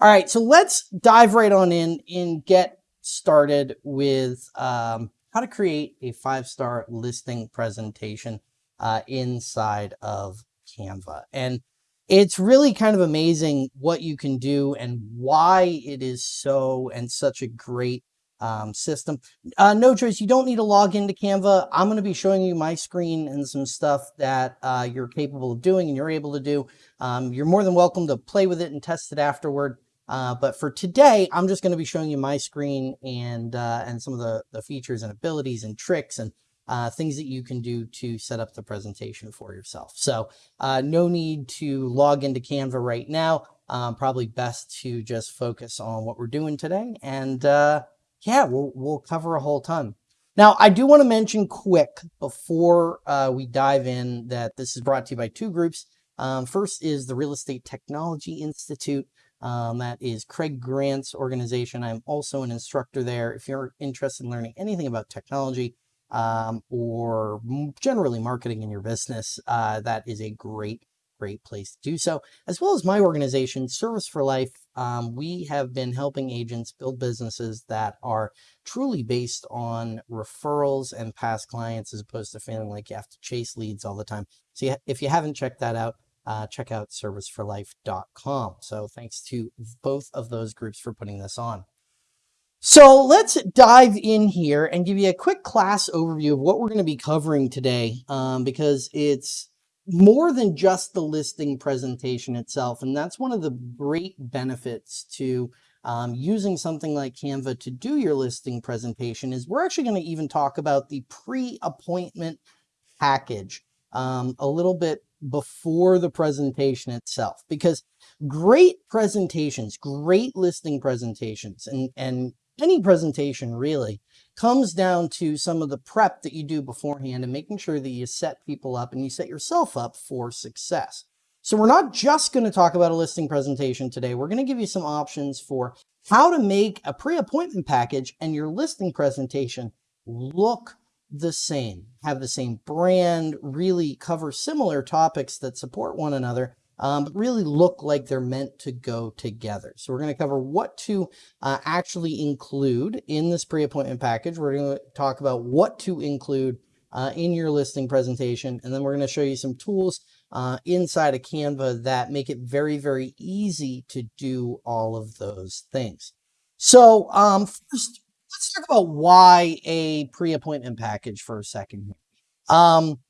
All right, so let's dive right on in and get started with um, how to create a five-star listing presentation uh, inside of Canva. And it's really kind of amazing what you can do and why it is so and such a great um, system. Uh, no choice, you don't need to log into Canva. I'm going to be showing you my screen and some stuff that uh, you're capable of doing and you're able to do. Um, you're more than welcome to play with it and test it afterward. Uh, but for today, I'm just going to be showing you my screen and uh, and some of the, the features and abilities and tricks and uh, things that you can do to set up the presentation for yourself. So uh, no need to log into Canva right now. Um, probably best to just focus on what we're doing today. And uh, yeah, we'll, we'll cover a whole ton. Now, I do want to mention quick before we dive in that this is brought to you by two groups. Um, first is the Real Estate Technology Institute. Um, that is Craig Grant's organization. I'm also an instructor there. If you're interested in learning anything about technology um, or generally marketing in your business, uh, that is a great, great place to do so. As well as my organization, Service for Life. Um, we have been helping agents build businesses that are truly based on referrals and past clients as opposed to feeling like you have to chase leads all the time. So if you haven't checked that out, uh, check out serviceforlife.com. So thanks to both of those groups for putting this on. So let's dive in here and give you a quick class overview of what we're going to be covering today um, because it's more than just the listing presentation itself. And that's one of the great benefits to um, using something like Canva to do your listing presentation is we're actually going to even talk about the pre-appointment package um, a little bit before the presentation itself because great presentations, great listing presentations and, and any presentation really comes down to some of the prep that you do beforehand and making sure that you set people up and you set yourself up for success. So we're not just going to talk about a listing presentation today. We're going to give you some options for how to make a pre-appointment package and your listing presentation look the same, have the same brand, really cover similar topics that support one another, um, but really look like they're meant to go together. So we're going to cover what to uh, actually include in this pre-appointment package. We're going to talk about what to include uh, in your listing presentation, and then we're going to show you some tools uh, inside of Canva that make it very, very easy to do all of those things. So um, first, let's talk about why a pre-appointment package for a second. Um,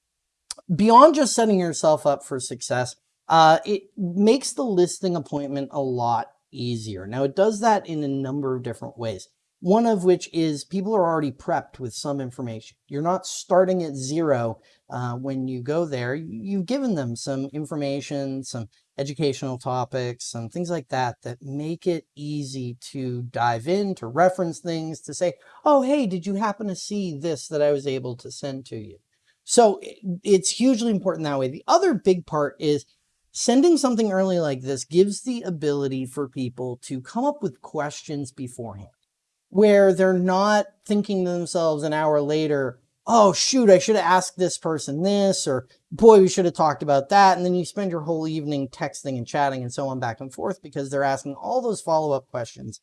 beyond just setting yourself up for success, uh, it makes the listing appointment a lot easier. Now it does that in a number of different ways. One of which is people are already prepped with some information. You're not starting at zero uh, when you go there. You've given them some information, some educational topics, and things like that that make it easy to dive in, to reference things, to say, oh, hey, did you happen to see this that I was able to send to you? So it's hugely important that way. The other big part is sending something early like this gives the ability for people to come up with questions beforehand where they're not thinking to themselves an hour later, oh, shoot, I should have asked this person this, or boy, we should have talked about that. And then you spend your whole evening texting and chatting and so on back and forth because they're asking all those follow-up questions.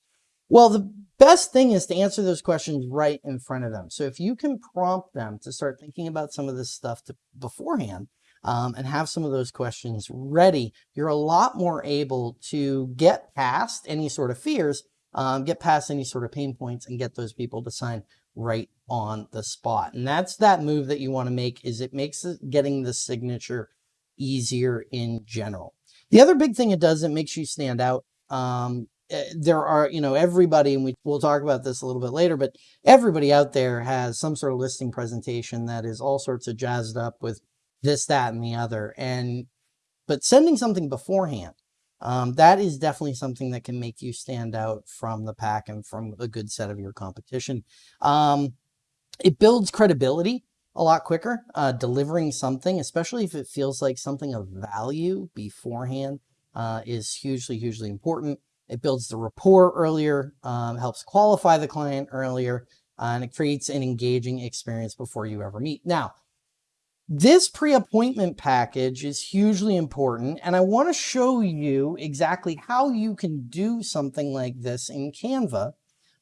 Well, the best thing is to answer those questions right in front of them. So if you can prompt them to start thinking about some of this stuff to, beforehand um, and have some of those questions ready, you're a lot more able to get past any sort of fears um, get past any sort of pain points and get those people to sign right on the spot. And that's that move that you want to make is it makes getting the signature easier in general. The other big thing it does, it makes you stand out. Um, eh, there are, you know, everybody, and we, we'll talk about this a little bit later, but everybody out there has some sort of listing presentation that is all sorts of jazzed up with this, that, and the other. And, but sending something beforehand um, that is definitely something that can make you stand out from the pack and from a good set of your competition. Um, it builds credibility a lot quicker, uh, delivering something, especially if it feels like something of value beforehand uh, is hugely, hugely important. It builds the rapport earlier, um, helps qualify the client earlier, uh, and it creates an engaging experience before you ever meet. Now, This pre-appointment package is hugely important and I want to show you exactly how you can do something like this in Canva.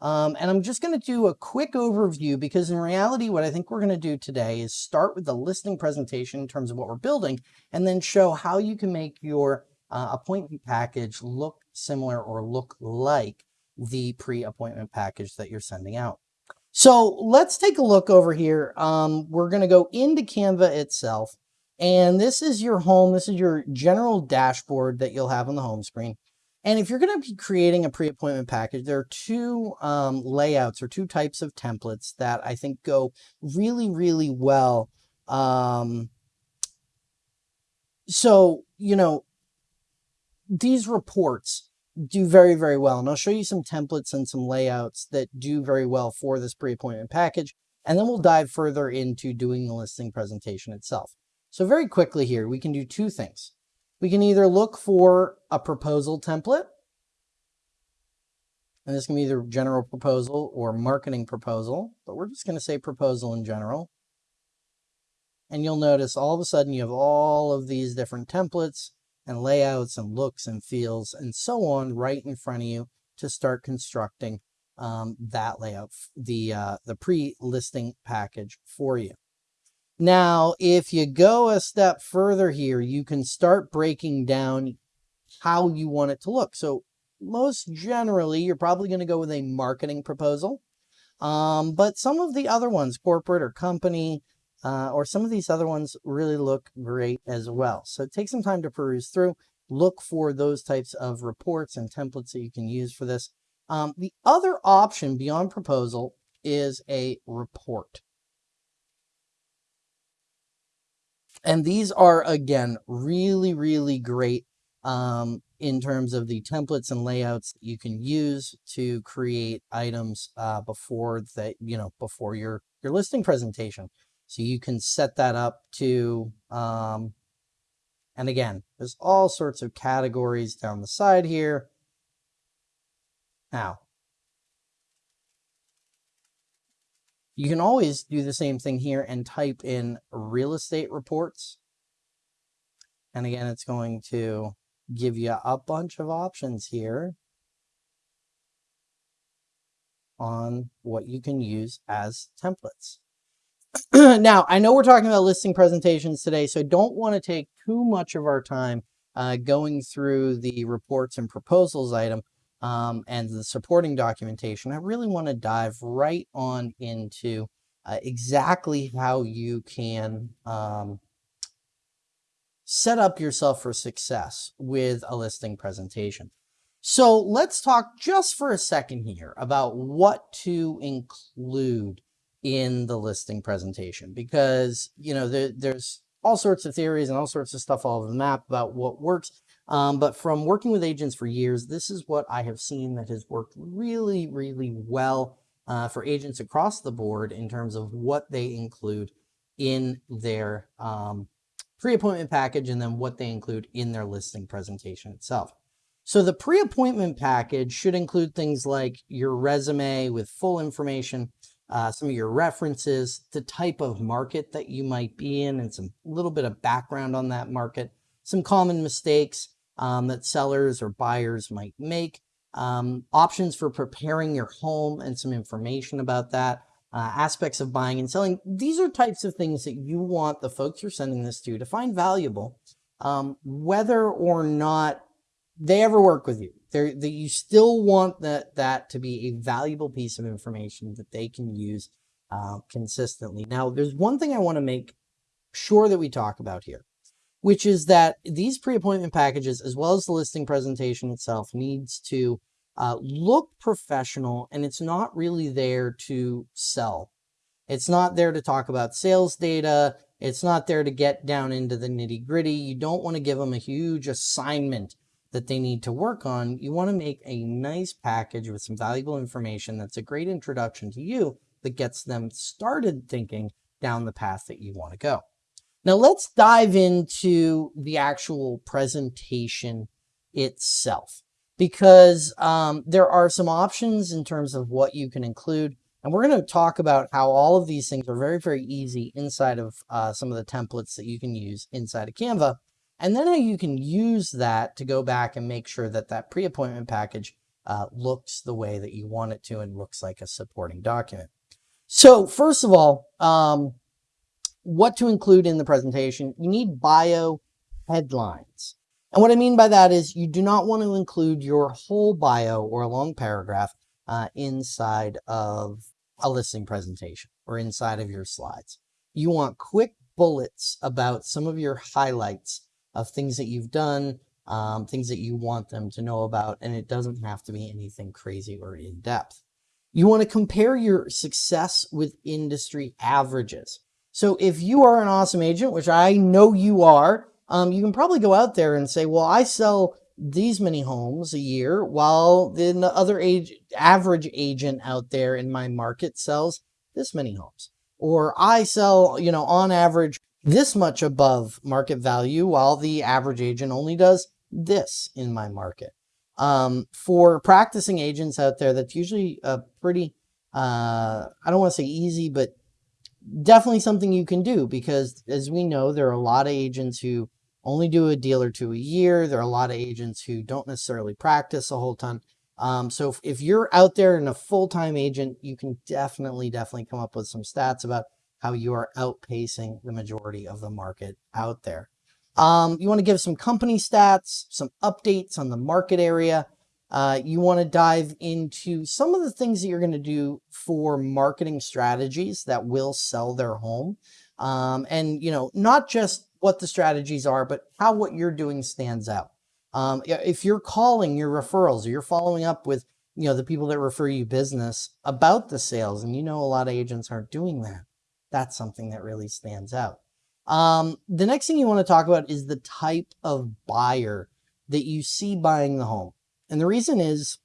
Um, and I'm just going to do a quick overview because in reality, what I think we're going to do today is start with the listing presentation in terms of what we're building and then show how you can make your uh, appointment package look similar or look like the pre-appointment package that you're sending out. So let's take a look over here. Um, we're going to go into Canva itself. And this is your home. This is your general dashboard that you'll have on the home screen. And if you're going to be creating a pre-appointment package, there are two um, layouts or two types of templates that I think go really, really well. Um, so, you know, these reports do very, very well. And I'll show you some templates and some layouts that do very well for this pre-appointment package. And then we'll dive further into doing the listing presentation itself. So very quickly here, we can do two things. We can either look for a proposal template, and this can be either general proposal or marketing proposal, but we're just going to say proposal in general. And you'll notice all of a sudden you have all of these different templates and layouts and looks and feels and so on right in front of you to start constructing um, that layout, the, uh, the pre-listing package for you. Now, if you go a step further here, you can start breaking down how you want it to look. So most generally, you're probably going to go with a marketing proposal. Um, but some of the other ones, corporate or company, uh, or some of these other ones really look great as well. So take some time to peruse through, look for those types of reports and templates that you can use for this. Um, the other option beyond proposal is a report. And these are, again, really, really great um, in terms of the templates and layouts that you can use to create items uh, before that, you know, before your, your listing presentation. So you can set that up to, um, and again, there's all sorts of categories down the side here. Now, you can always do the same thing here and type in real estate reports. And again, it's going to give you a bunch of options here on what you can use as templates. now, I know we're talking about listing presentations today, so I don't want to take too much of our time uh, going through the reports and proposals item um, and the supporting documentation. I really want to dive right on into uh, exactly how you can um, set up yourself for success with a listing presentation. So let's talk just for a second here about what to include in the listing presentation because, you know, there, there's all sorts of theories and all sorts of stuff all over the map about what works. Um, but from working with agents for years, this is what I have seen that has worked really, really well uh, for agents across the board in terms of what they include in their um, pre-appointment package and then what they include in their listing presentation itself. So the pre-appointment package should include things like your resume with full information, uh, some of your references, the type of market that you might be in, and some little bit of background on that market, some common mistakes um, that sellers or buyers might make, um, options for preparing your home and some information about that, uh, aspects of buying and selling. These are types of things that you want the folks you're sending this to to find valuable, um, whether or not they ever work with you that you still want that, that to be a valuable piece of information that they can use uh, consistently. Now, there's one thing I want to make sure that we talk about here, which is that these pre-appointment packages, as well as the listing presentation itself, needs to uh, look professional and it's not really there to sell. It's not there to talk about sales data. It's not there to get down into the nitty gritty. You don't want to give them a huge assignment that they need to work on, you want to make a nice package with some valuable information that's a great introduction to you that gets them started thinking down the path that you want to go. Now let's dive into the actual presentation itself because um, there are some options in terms of what you can include. And we're going to talk about how all of these things are very, very easy inside of uh, some of the templates that you can use inside of Canva. And then you can use that to go back and make sure that that pre-appointment package uh, looks the way that you want it to and looks like a supporting document. So first of all, um, what to include in the presentation, you need bio headlines. And what I mean by that is you do not want to include your whole bio or a long paragraph uh, inside of a listing presentation or inside of your slides. You want quick bullets about some of your highlights of things that you've done, um, things that you want them to know about, and it doesn't have to be anything crazy or in depth. You want to compare your success with industry averages. So if you are an awesome agent, which I know you are, um, you can probably go out there and say, well, I sell these many homes a year while the other age, average agent out there in my market sells this many homes. Or I sell, you know, on average this much above market value while the average agent only does this in my market. Um, for practicing agents out there, that's usually a pretty, uh, I don't want to say easy, but definitely something you can do because as we know, there are a lot of agents who only do a deal or two a year. There are a lot of agents who don't necessarily practice a whole ton. Um, so if, if you're out there and a full-time agent, you can definitely, definitely come up with some stats about how you are outpacing the majority of the market out there. Um, you want to give some company stats, some updates on the market area. Uh, you want to dive into some of the things that you're going to do for marketing strategies that will sell their home. Um, and, you know, not just what the strategies are, but how what you're doing stands out. Um, if you're calling your referrals or you're following up with, you know, the people that refer you business about the sales, and you know a lot of agents aren't doing that, that's something that really stands out. Um, the next thing you want to talk about is the type of buyer that you see buying the home. And the reason is,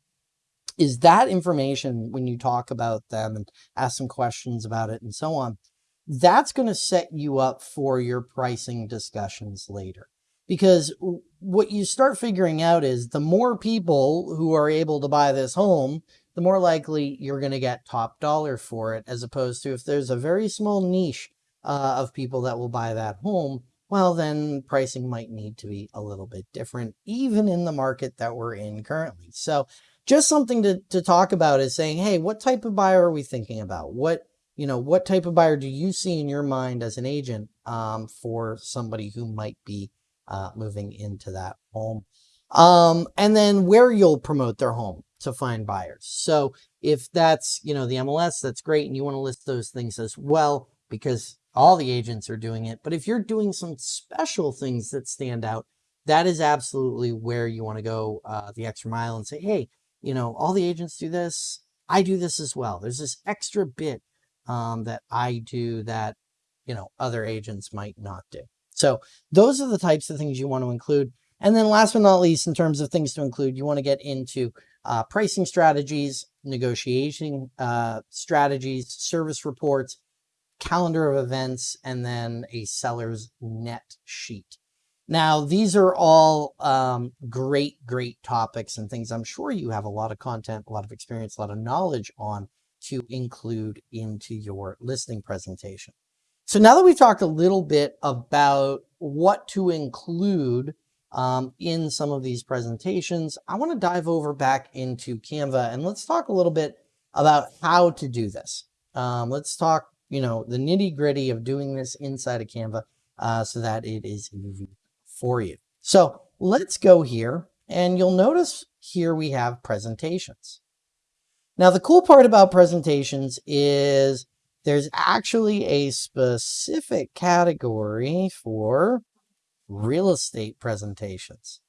is that information when you talk about them and ask some questions about it and so on, that's going to set you up for your pricing discussions later. Because what you start figuring out is the more people who are able to buy this home, the more likely you're going to get top dollar for it, as opposed to if there's a very small niche uh, of people that will buy that home, well, then pricing might need to be a little bit different, even in the market that we're in currently. So just something to, to talk about is saying, hey, what type of buyer are we thinking about? What you know, what type of buyer do you see in your mind as an agent um, for somebody who might be uh, moving into that home? Um, and then where you'll promote their home to find buyers. So if that's, you know, the MLS, that's great. And you want to list those things as well, because all the agents are doing it. But if you're doing some special things that stand out, that is absolutely where you want to go uh, the extra mile and say, hey, you know, all the agents do this. I do this as well. There's this extra bit um, that I do that, you know, other agents might not do. So those are the types of things you want to include. And then last but not least, in terms of things to include, you want to get into uh, pricing strategies, negotiation uh, strategies, service reports, calendar of events, and then a seller's net sheet. Now, these are all um, great, great topics and things I'm sure you have a lot of content, a lot of experience, a lot of knowledge on to include into your listing presentation. So now that we've talked a little bit about what to include um, in some of these presentations, I want to dive over back into Canva and let's talk a little bit about how to do this. Um, let's talk, you know, the nitty gritty of doing this inside of Canva uh, so that it is easy for you. So let's go here and you'll notice here we have presentations. Now, the cool part about presentations is there's actually a specific category for real estate presentations.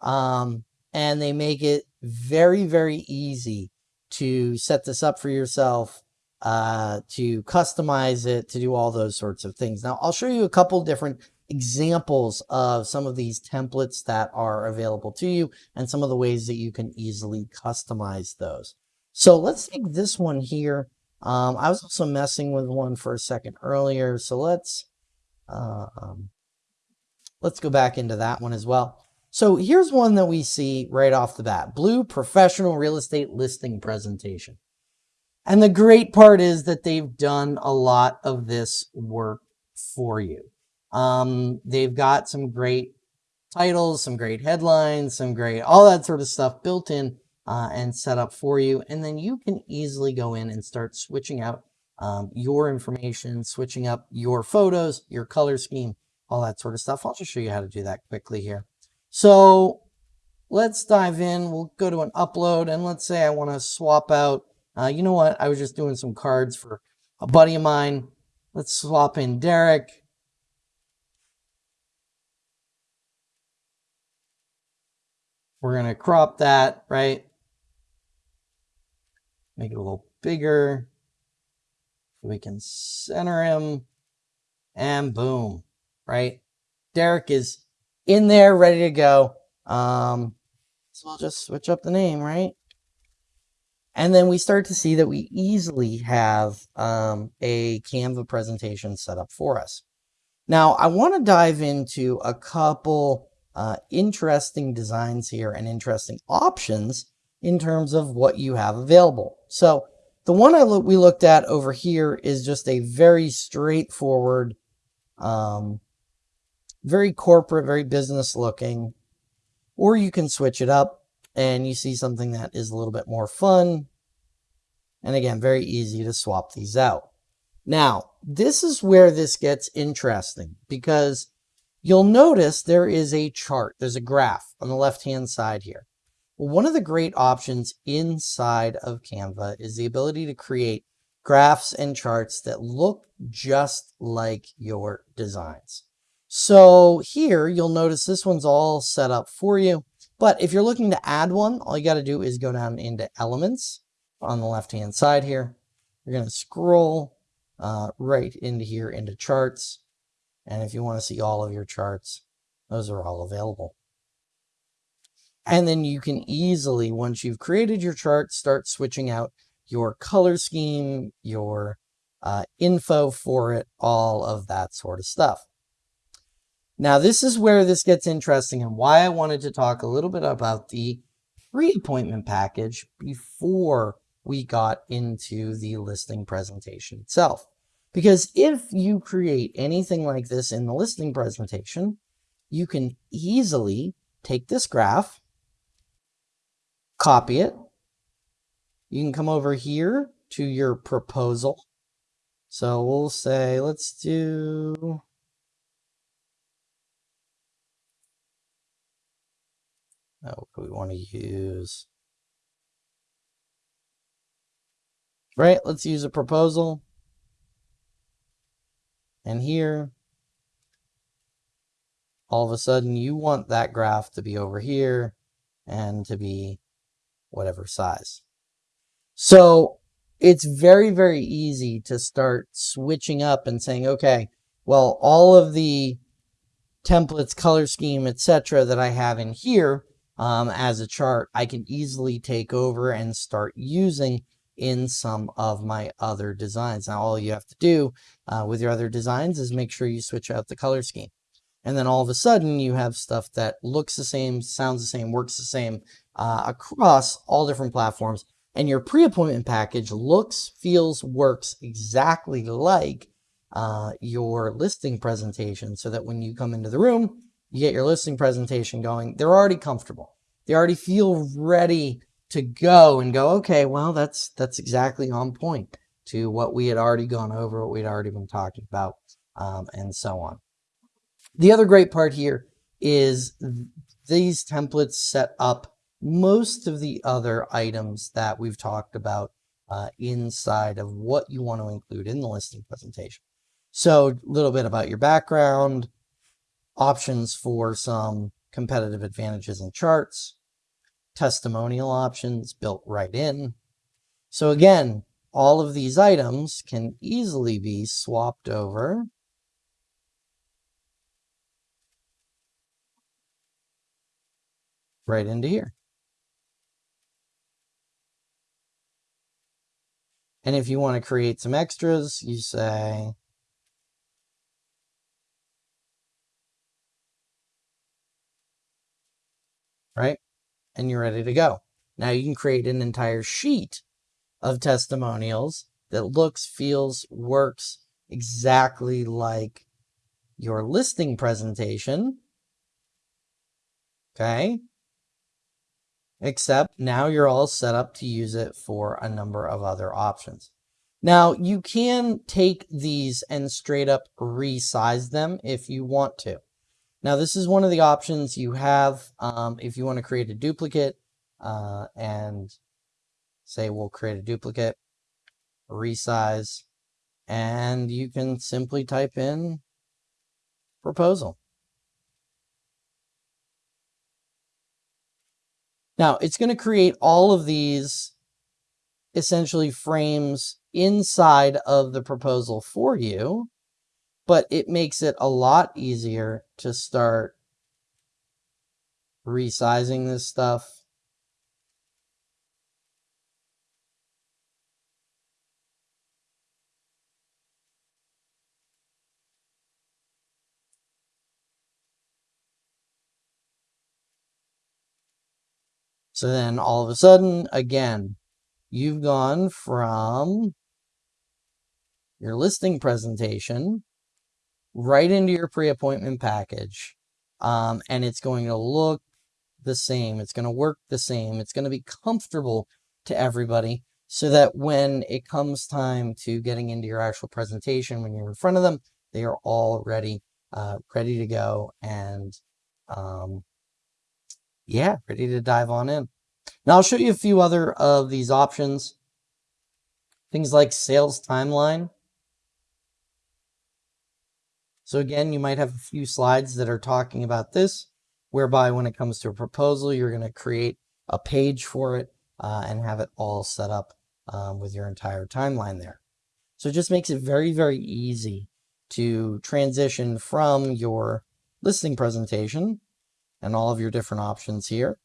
Um, and they make it very, very easy to set this up for yourself, uh, to customize it, to do all those sorts of things. Now, I'll show you a couple different examples of some of these templates that are available to you and some of the ways that you can easily customize those. So let's take this one here. Um, I was also messing with one for a second earlier. So let's, uh, um, let's go back into that one as well. So here's one that we see right off the bat, Blue Professional Real Estate Listing Presentation. And the great part is that they've done a lot of this work for you. Um, they've got some great titles, some great headlines, some great, all that sort of stuff built in uh, and set up for you. And then you can easily go in and start switching out um, your information, switching up your photos, your color scheme, all that sort of stuff. I'll just show you how to do that quickly here. So let's dive in. We'll go to an upload and let's say I want to swap out, uh, you know what? I was just doing some cards for a buddy of mine. Let's swap in Derek. We're going to crop that, right? Make it a little bigger. We can center him and boom, right? Derek is in there, ready to go. Um, so we'll just switch up the name, right? And then we start to see that we easily have um, a Canva presentation set up for us. Now, I want to dive into a couple uh, interesting designs here and interesting options in terms of what you have available. So the one I look, we looked at over here is just a very straightforward, um, very corporate, very business looking, or you can switch it up and you see something that is a little bit more fun. And again, very easy to swap these out. Now, this is where this gets interesting because you'll notice there is a chart. There's a graph on the left-hand side here. Well, one of the great options inside of Canva is the ability to create graphs and charts that look just like your designs. So here you'll notice this one's all set up for you. But if you're looking to add one, all you got to do is go down into elements on the left hand side here. You're going to scroll uh, right into here into charts. And if you want to see all of your charts, those are all available. And then you can easily, once you've created your chart, start switching out your color scheme, your uh, info for it, all of that sort of stuff. Now, this is where this gets interesting and why I wanted to talk a little bit about the pre-appointment package before we got into the listing presentation itself. Because if you create anything like this in the listing presentation, you can easily take this graph copy it. You can come over here to your proposal. So we'll say, let's do, we want to use, right? Let's use a proposal. And here, all of a sudden you want that graph to be over here and to be whatever size. So it's very, very easy to start switching up and saying, okay, well, all of the templates, color scheme, etc. that I have in here um, as a chart, I can easily take over and start using in some of my other designs. Now, all you have to do uh, with your other designs is make sure you switch out the color scheme. And then all of a sudden you have stuff that looks the same, sounds the same, works the same uh, across all different platforms. And your pre-appointment package looks, feels, works exactly like uh, your listing presentation so that when you come into the room, you get your listing presentation going. They're already comfortable. They already feel ready to go and go, okay, well, that's, that's exactly on point to what we had already gone over, what we'd already been talking about, um, and so on. The other great part here is these templates set up most of the other items that we've talked about uh, inside of what you want to include in the listing presentation. So a little bit about your background, options for some competitive advantages and charts, testimonial options built right in. So again, all of these items can easily be swapped over right into here. And if you want to create some extras, you say, right? And you're ready to go. Now you can create an entire sheet of testimonials that looks, feels, works exactly like your listing presentation. Okay. Except now you're all set up to use it for a number of other options. Now you can take these and straight up resize them if you want to. Now this is one of the options you have um, if you want to create a duplicate uh, and say we'll create a duplicate, resize, and you can simply type in proposal. Now it's going to create all of these essentially frames inside of the proposal for you, but it makes it a lot easier to start resizing this stuff. So then all of a sudden, again, you've gone from your listing presentation right into your pre-appointment package. Um, and it's going to look the same. It's going to work the same. It's going to be comfortable to everybody so that when it comes time to getting into your actual presentation, when you're in front of them, they are all ready, uh, ready to go. And um, yeah, ready to dive on in. Now I'll show you a few other of these options. Things like sales timeline. So again, you might have a few slides that are talking about this, whereby when it comes to a proposal, you're going to create a page for it uh, and have it all set up um, with your entire timeline there. So it just makes it very, very easy to transition from your listing presentation and all of your different options here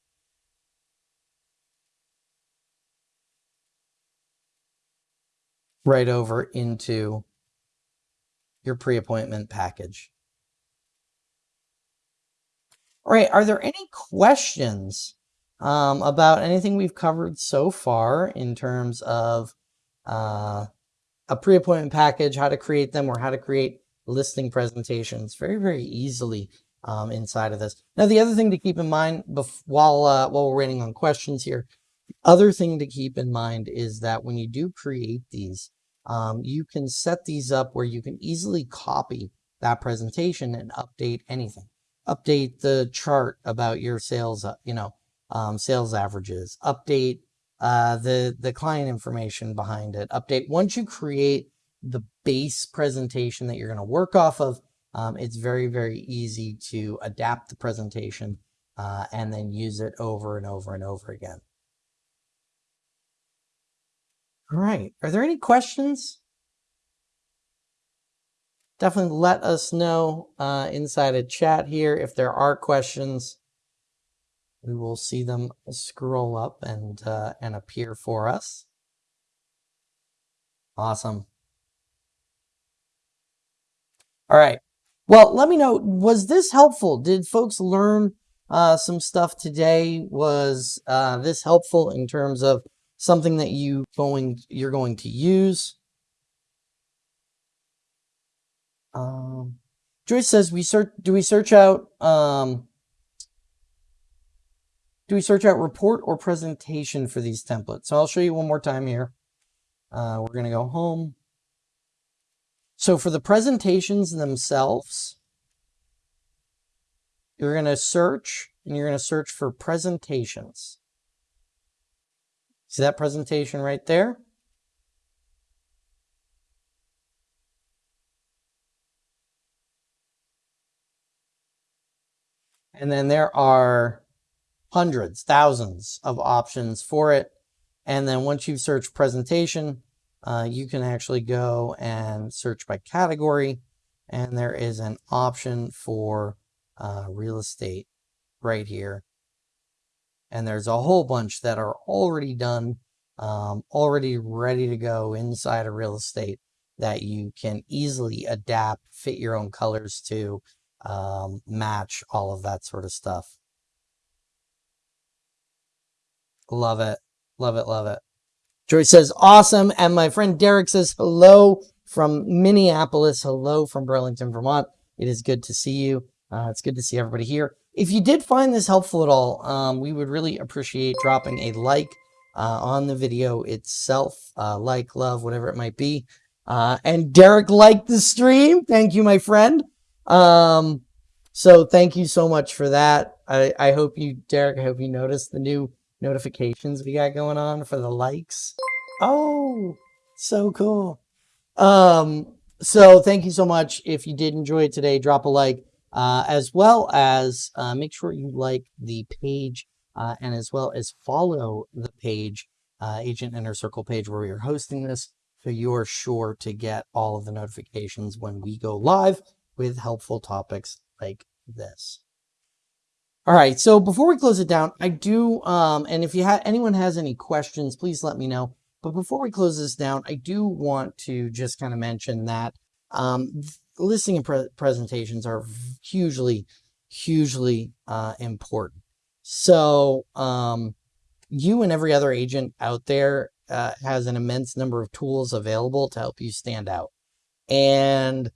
right over into your pre-appointment package. All right, are there any questions um, about anything we've covered so far in terms of uh, a pre-appointment package, how to create them, or how to create listing presentations very, very easily um, inside of this. Now, the other thing to keep in mind while, uh, while we're waiting on questions here, the other thing to keep in mind is that when you do create these, um, you can set these up where you can easily copy that presentation and update anything. Update the chart about your sales, uh, you know, um, sales averages, update uh, the, the client information behind it, update. Once you create the base presentation that you're going to work off of, um, it's very, very easy to adapt the presentation uh, and then use it over and over and over again. All right. Are there any questions? Definitely let us know uh, inside a chat here if there are questions. We will see them scroll up and uh, and appear for us. Awesome. All right. Well, let me know, was this helpful? Did folks learn uh, some stuff today? Was uh, this helpful in terms of something that you going you're going to use. Um, Joyce says we search. Do we search out? Um, do we search out report or presentation for these templates? So I'll show you one more time here. Uh, we're going to go home. So for the presentations themselves, you're going to search and you're going to search for presentations. See that presentation right there? And then there are hundreds, thousands of options for it. And then once you've searched presentation, uh, you can actually go and search by category. And there is an option for uh, real estate right here and there's a whole bunch that are already done, um, already ready to go inside of real estate that you can easily adapt, fit your own colors to, um, match all of that sort of stuff. Love it. Love it. Love it. Joyce says, awesome. And my friend Derek says, hello from Minneapolis. Hello from Burlington, Vermont. It is good to see you. Uh, it's good to see everybody here. If you did find this helpful at all, um, we would really appreciate dropping a like uh, on the video itself, uh, like, love, whatever it might be. Uh, and Derek liked the stream. Thank you, my friend. Um, so thank you so much for that. I, I hope you, Derek, I hope you noticed the new notifications we got going on for the likes. Oh, so cool. Um, so thank you so much. If you did enjoy it today, drop a like, uh, as well as uh, make sure you like the page uh, and as well as follow the page, uh, Agent Inner Circle page where we are hosting this. So you're sure to get all of the notifications when we go live with helpful topics like this. All right, so before we close it down, I do, um, and if you have anyone has any questions, please let me know. But before we close this down, I do want to just kind of mention that um, listing and pre presentations are hugely, hugely uh, important. So um, you and every other agent out there uh, has an immense number of tools available to help you stand out. And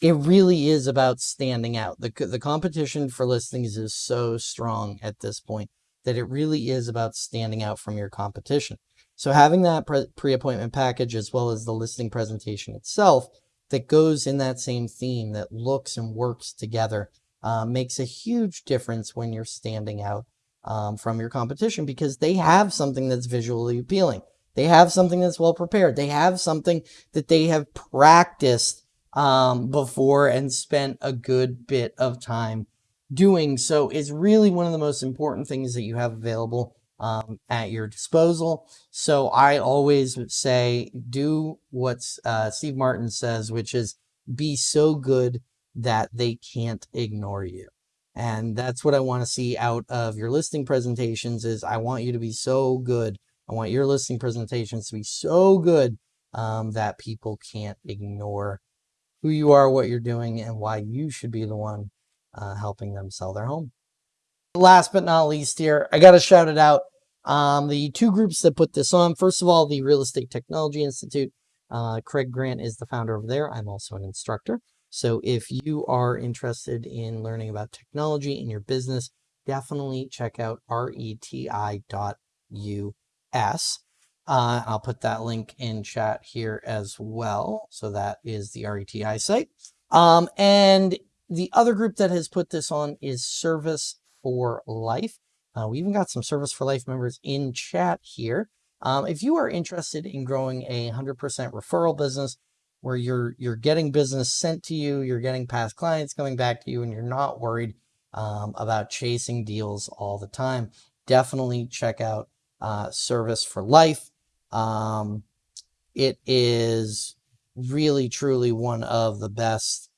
it really is about standing out. The, the competition for listings is so strong at this point that it really is about standing out from your competition. So having that pre-appointment package as well as the listing presentation itself that goes in that same theme that looks and works together uh, makes a huge difference when you're standing out um, from your competition because they have something that's visually appealing. They have something that's well prepared. They have something that they have practiced um, before and spent a good bit of time doing. So it's really one of the most important things that you have available um, at your disposal. So I always say, do what uh, Steve Martin says, which is be so good that they can't ignore you. And that's what I want to see out of your listing presentations is I want you to be so good. I want your listing presentations to be so good um, that people can't ignore who you are, what you're doing, and why you should be the one uh, helping them sell their home. Last but not least here, I got to shout it out. Um, the two groups that put this on, first of all, the Real Estate Technology Institute. Uh, Craig Grant is the founder over there. I'm also an instructor. So if you are interested in learning about technology in your business, definitely check out reti.us. Uh, I'll put that link in chat here as well. So that is the RETI site. Um, and the other group that has put this on is Service for Life. Uh, we even got some Service for Life members in chat here. Um, if you are interested in growing a 100% referral business where you're you're getting business sent to you, you're getting past clients coming back to you, and you're not worried um, about chasing deals all the time, definitely check out uh, Service for Life. Um, it is really, truly one of the best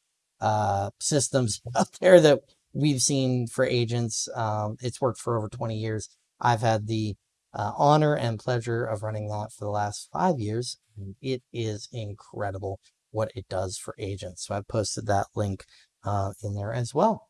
uh, systems out there that we've seen for agents. Um, it's worked for over 20 years. I've had the uh, honor and pleasure of running that for the last five years. It is incredible what it does for agents. So I've posted that link uh, in there as well.